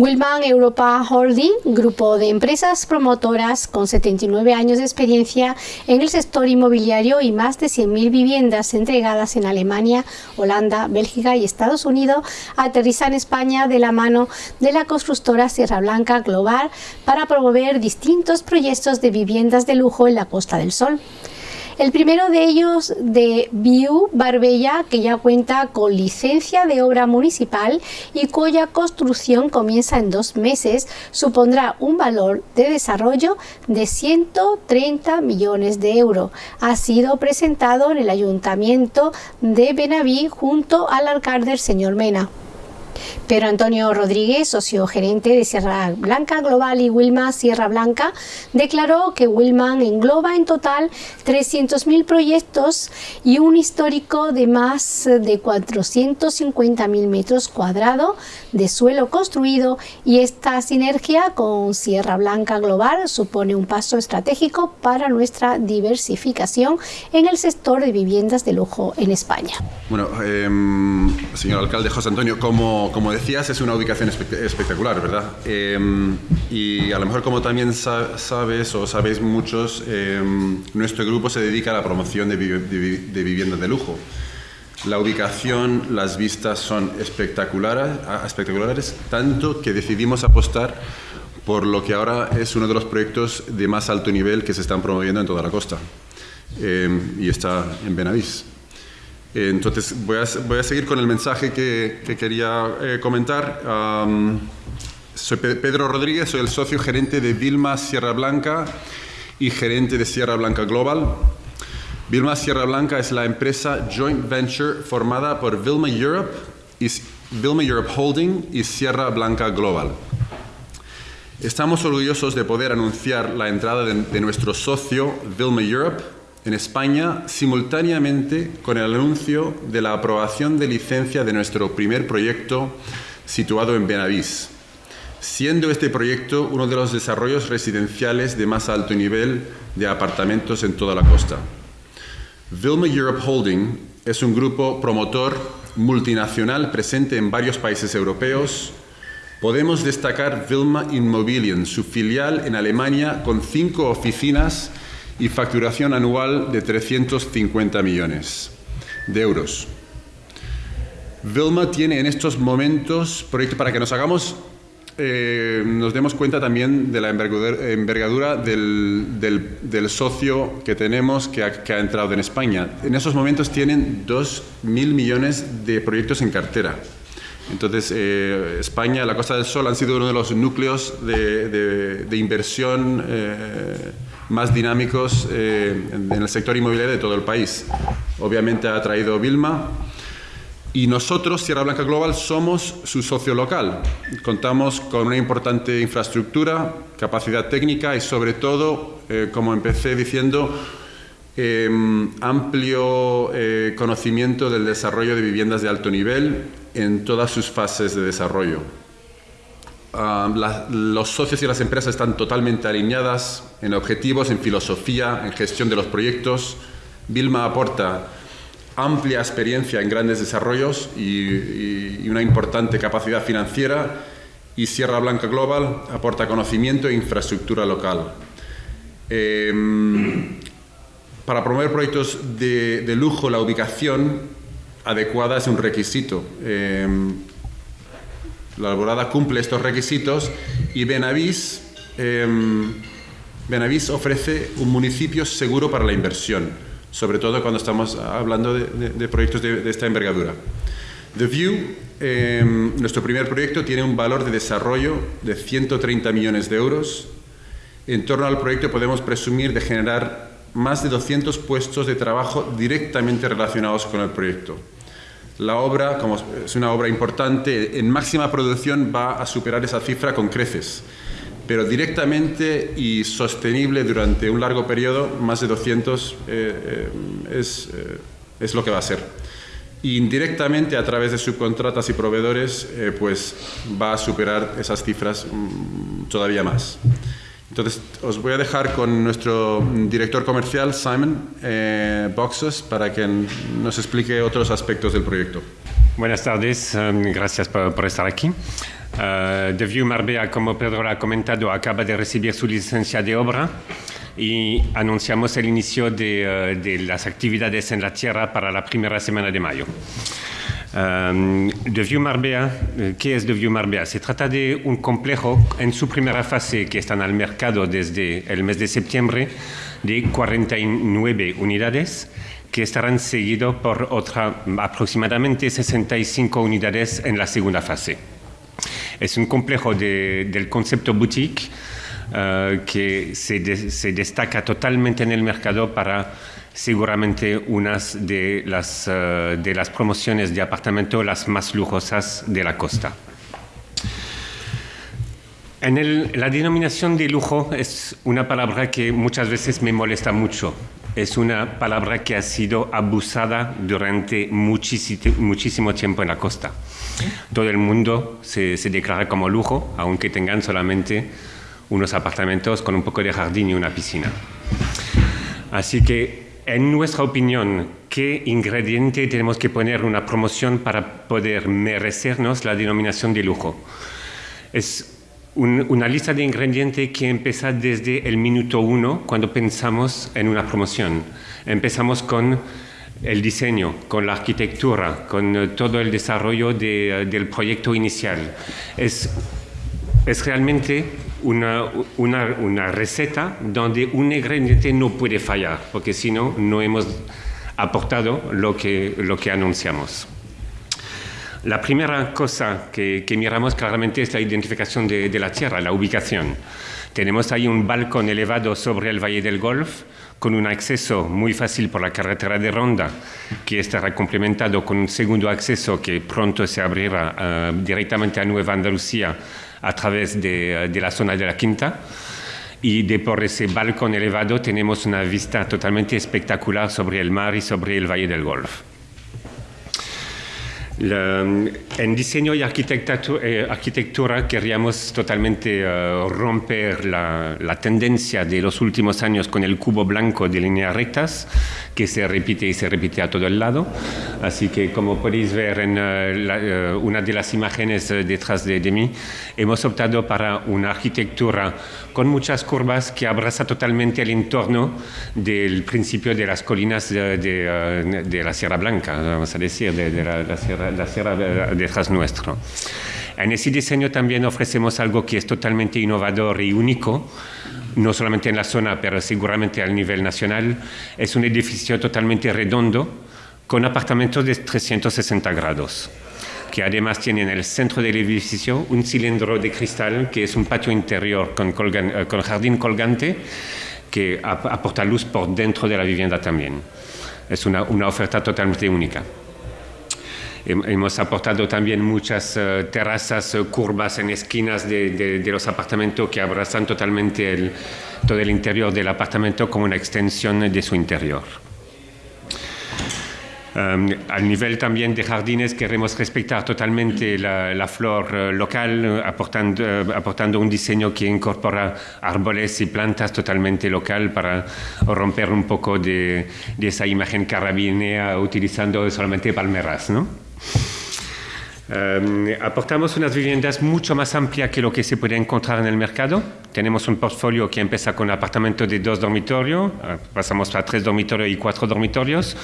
Wilman Europa Holding, grupo de empresas promotoras con 79 años de experiencia en el sector inmobiliario y más de 100.000 viviendas entregadas en Alemania, Holanda, Bélgica y Estados Unidos, aterriza en España de la mano de la constructora Sierra Blanca Global para promover distintos proyectos de viviendas de lujo en la Costa del Sol. El primero de ellos de View Barbella, que ya cuenta con licencia de obra municipal y cuya construcción comienza en dos meses, supondrá un valor de desarrollo de 130 millones de euros. Ha sido presentado en el Ayuntamiento de Benaví junto al alcalde el señor Mena. Pedro Antonio Rodríguez, socio gerente de Sierra Blanca Global y Wilma Sierra Blanca, declaró que Wilman engloba en total 300.000 proyectos y un histórico de más de 450.000 metros cuadrados de suelo construido y esta sinergia con Sierra Blanca Global supone un paso estratégico para nuestra diversificación en el sector de viviendas de lujo en España. Bueno, em, señor alcalde José Antonio, como como, decías, es una ubicación espectacular, ¿verdad? Em, y a lo mejor como también sabes o sabéis muchos, em, nuestro grupo se dedica a la promoción de, viviendas de lujo. La ubicación, las vistas son espectaculares, espectaculares, tanto que decidimos apostar por lo que ahora es uno de los proyectos de más alto nivel que se están promoviendo en toda la costa. Em, y está en Benavís. Entonces voy a, voy a, seguir con el mensaje que, que quería eh, comentar. soy Pedro Rodríguez, soy el socio gerente de Vilma Sierra Blanca y gerente de Sierra Blanca Global. Vilma Sierra Blanca es la empresa joint venture formada por Vilma Europe, Vilma Europe Holding y Sierra Blanca Global. Estamos orgullosos de poder anunciar la entrada de, de nuestro socio Vilma Europe en España simultáneamente con el anuncio de la aprobación de licencia de nuestro primer proyecto situado en Benavís, siendo este proyecto uno de los desarrollos residenciales de más alto nivel de apartamentos en toda la costa. Vilma Europe Holding es un grupo promotor multinacional presente en varios países europeos. Podemos destacar Vilma Immobilien, su filial en Alemania con cinco oficinas y facturación anual de 350 millones de euros. Vilma tiene en estos momentos proyectos para que nos hagamos, eh, nos demos cuenta también de la envergadura, del, socio que tenemos que ha, que ha, entrado en España. En esos momentos tienen 2.000 millones de proyectos en cartera. Entonces, eh, España, la Costa del Sol han sido uno de los núcleos de, inversión eh, más dinámicos eh, en el sector inmobiliario de todo el país. Obviamente ha traído Vilma y nosotros, Sierra Blanca Global, somos su socio local. Contamos con una importante infraestructura, capacidad técnica y sobre todo, como empecé diciendo, em, amplio conocimiento del desarrollo de viviendas de alto nivel en todas sus fases de desarrollo. Los socios y las empresas están totalmente alineadas en objetivos, en filosofía, en gestión de los proyectos. Vilma aporta amplia experiencia en grandes desarrollos y, una importante capacidad financiera y Sierra Blanca Global aporta conocimiento e infraestructura local. Em, para promover proyectos de, de lujo, la ubicación adecuada es un requisito. Em, la alborada cumple estos requisitos y Benavís, em, Benavís ofrece un municipio seguro para la inversión, sobre todo cuando estamos hablando de, proyectos de, esta envergadura. The View, em, nuestro primer proyecto, tiene un valor de desarrollo de 130 millones de euros. En torno al proyecto podemos presumir de generar más de 200 puestos de trabajo directamente relacionados con el proyecto. La obra, como es una obra importante, en máxima producción va a superar esa cifra con creces, pero directamente y sostenible durante un largo periodo, más de 200 eh, eh, es, eh, es, lo que va a ser. indirectamente, a través de subcontratas y proveedores, pues va a superar esas cifras mm, todavía más. Entonces, os voy a dejar con nuestro director comercial, Simon eh, Boxes, para que nos explique otros aspectos del proyecto. Buenas tardes, um, gracias por, estar aquí. Uh, The View Marbella, como Pedro ha comentado, acaba de recibir su licencia de obra y anunciamos el inicio de, uh, de las actividades en la tierra para la primera semana de mayo. Um, The View Marbella, ¿qué es The View Marbella? Se trata de un complejo en su primera fase que están al mercado desde el mes de septiembre de 49 unidades que estarán seguidos por otra, aproximadamente 65 unidades en la segunda fase. Es un complejo de, del concepto boutique uh, que de, se, destaca totalmente en el mercado para seguramente unas de las, uh, de las promociones de apartamento las más lujosas de la costa. En el, la denominación de lujo es una palabra que muchas veces me molesta mucho. Es una palabra que ha sido abusada durante muchísimo, tiempo en la costa. Todo el mundo se, se, declara como lujo, aunque tengan solamente unos apartamentos con un poco de jardín y una piscina. Así que, en nuestra opinión, ¿qué ingrediente tenemos que poner en una promoción para poder merecernos la denominación de lujo? Es un, una lista de ingredientes que empieza desde el minuto uno cuando pensamos en una promoción. Empezamos con el diseño, con la arquitectura, con todo el desarrollo de, del proyecto inicial. Es, es realmente una, una, una, receta donde un ingrediente no puede fallar, porque si no, no hemos aportado lo que, lo que anunciamos. La primera cosa que, que, miramos claramente es la identificación de, de, la tierra, la ubicación. Tenemos ahí un balcón elevado sobre el Valle del Golf, con un acceso muy fácil por la carretera de Ronda, que estará complementado con un segundo acceso que pronto se abrirá uh, directamente a Nueva Andalucía a través de, de, la zona de la Quinta. Y de por ese balcón elevado tenemos una vista totalmente espectacular sobre el mar y sobre el Valle del Golf. La, en diseño y arquitectura, eh, arquitectura queríamos totalmente uh, romper la, la, tendencia de los últimos años con el cubo blanco de líneas rectas, que se repite y se repite a todo el lado. Así que, como podéis ver en uh, la, uh, una de las imágenes detrás de, de, mí, hemos optado para una arquitectura con muchas curvas que abraza totalmente el entorno del principio de las colinas de, de, de la Sierra Blanca, vamos a decir, de, la, la Sierra la sierra detrás nuestro. En ese diseño también ofrecemos algo que es totalmente innovador y único, no solamente en la zona, pero seguramente a nivel nacional. Es un edificio totalmente redondo con apartamentos de 360 grados que además tiene en el centro del edificio un cilindro de cristal que es un patio interior con, con jardín colgante que aporta luz por dentro de la vivienda también. Es una oferta totalmente única. Hemos aportado también muchas uh, terrazas uh, curvas en esquinas de, de, de, los apartamentos que abrazan totalmente el, todo el interior del apartamento como una extensión de su interior. Um, al nivel también de jardines queremos respetar totalmente la, la flor uh, local, aportando, uh, aportando, un diseño que incorpora árboles y plantas totalmente local para romper un poco de, de esa imagen carabinea utilizando solamente palmeras. ¿no? Um, aportamos unas viviendas mucho más amplias que lo que se puede encontrar en el mercado. Tenemos un portfolio que empieza con un apartamento de dos dormitorios, pasamos a tres dormitorios y cuatro dormitorios,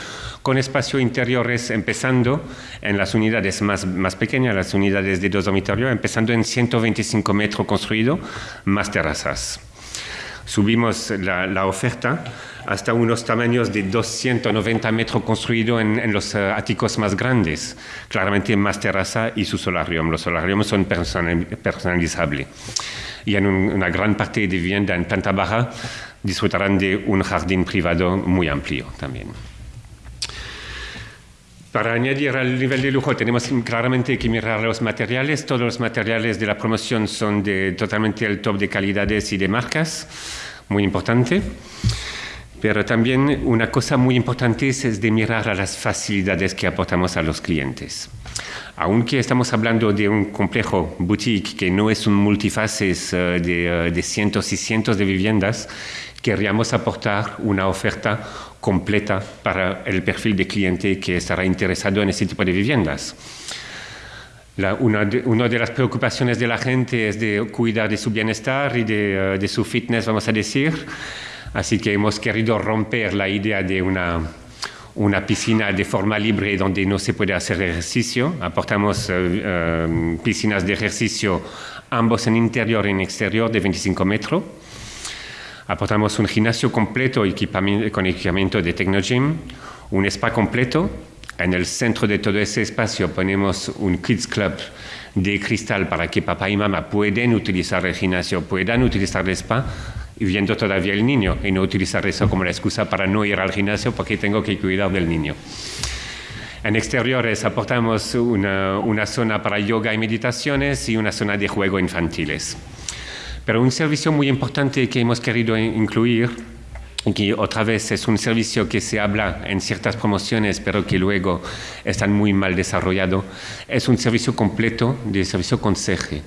con espacios interiores empezando en las unidades más, más pequeñas, las unidades de dos dormitorios, empezando en 125 metros construidos, más terrazas. Subimos la, la oferta hasta unos tamaños de 290 metros construidos en, los uh, áticos más grandes, claramente más terraza y su solarium. Los solariums son personalizables. Y en un, una gran parte de vivienda en planta baja disfrutarán de un jardín privado muy amplio también. Para añadir al nivel de lujo tenemos claramente que mirar los materiales. Todos los materiales de la promoción son de totalmente el top de calidades y de marcas, muy importante. Pero también una cosa muy importante es de mirar a las facilidades que aportamos a los clientes. Aunque estamos hablando de un complejo boutique que no es un multifaces uh, de, uh, de cientos y cientos de viviendas, querríamos aportar una oferta completa para el perfil de cliente que estará interesado en este tipo de viviendas. una, de, las preocupaciones de la gente es de cuidar de su bienestar y de, de su fitness, vamos a decir. Así que hemos querido romper la idea de una una piscina de forma libre donde no se puede hacer ejercicio. Aportamos piscinas de ejercicio ambos en interior y en exterior de 25 metros. Aportamos un gimnasio completo con equipamiento de Technogym, un spa completo. En el centro de todo ese espacio ponemos un Kids Club de cristal para que papá y mamá puedan utilizar el gimnasio, puedan utilizar el spa viendo todavía el niño y no utilizar eso como la excusa para no ir al gimnasio porque tengo que cuidar del niño. En exteriores aportamos una, una, zona para yoga y meditaciones y una zona de juego infantiles. Pero un servicio muy importante que hemos querido incluir, que otra vez es un servicio que se habla en ciertas promociones, pero que luego están muy mal desarrollado, es un servicio completo de servicio conserje.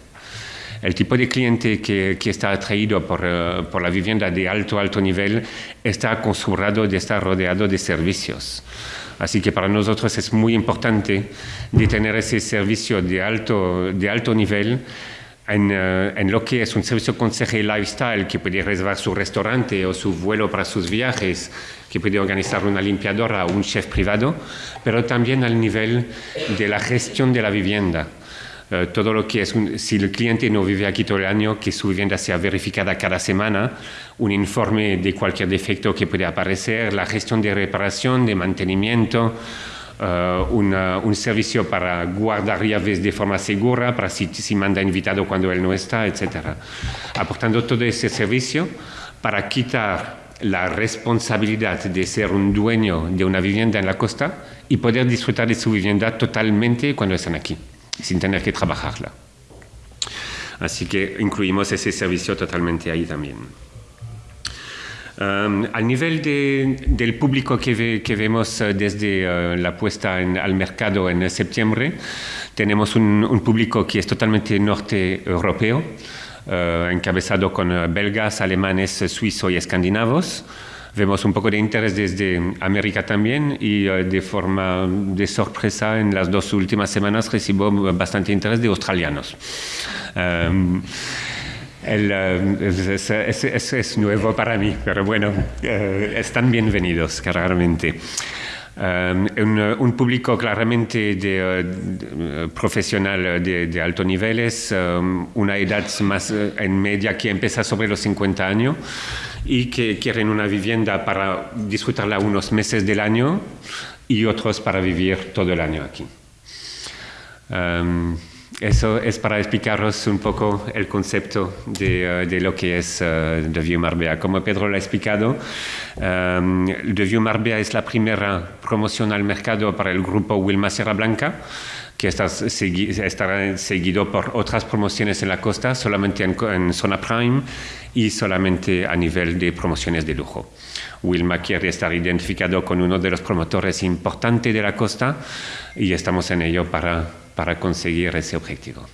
El tipo de cliente que, que está atraído por, eh, por, la vivienda de alto, alto nivel está acostumbrado de estar rodeado de servicios. Así que para nosotros es muy importante de tener ese servicio de alto, de alto nivel en, uh, en, lo que es un servicio conseje lifestyle que puede reservar su restaurante o su vuelo para sus viajes, que puede organizar una limpiadora o un chef privado, pero también al nivel de la gestión de la vivienda. Uh, todo lo que es, un, si el cliente no vive aquí todo el año, que su vivienda sea verificada cada semana, un informe de cualquier defecto que puede aparecer, la gestión de reparación, de mantenimiento, Uh, una, un servicio para guardar llaves de forma segura, para si, si manda invitado cuando él no está, etc. Aportando todo ese servicio para quitar la responsabilidad de ser un dueño de una vivienda en la costa y poder disfrutar de su vivienda totalmente cuando están aquí, sin tener que trabajarla. Así que incluimos ese servicio totalmente ahí también. Um, al nivel de, del público que, ve, que vemos uh, desde uh, la puesta en, al mercado en septiembre, tenemos un, un, público que es totalmente norte europeo, uh, encabezado con belgas, alemanes, suizos y escandinavos. Vemos un poco de interés desde América también y de forma de sorpresa en las dos últimas semanas recibo bastante interés de australianos. Um, el, uh, es, es, es, nuevo para mí, pero bueno, uh, están bienvenidos, claramente. Um, un, un, público claramente de, uh, profesional de, de, alto niveles, um, una edad más en media que empieza sobre los 50 años y que quieren una vivienda para disfrutarla unos meses del año y otros para vivir todo el año aquí. Um, eso es para explicaros un poco el concepto de, uh, de lo que es uh, The View Marbella. Como Pedro lo ha explicado, um, The View Marbella es la primera promoción al mercado para el grupo Wilma Sierra Blanca que está segui estará seguido por otras promociones en la costa, solamente en, en, zona prime y solamente a nivel de promociones de lujo. Wilma quiere estar identificado con uno de los promotores importantes de la costa y estamos en ello para para conseguir ese objetivo.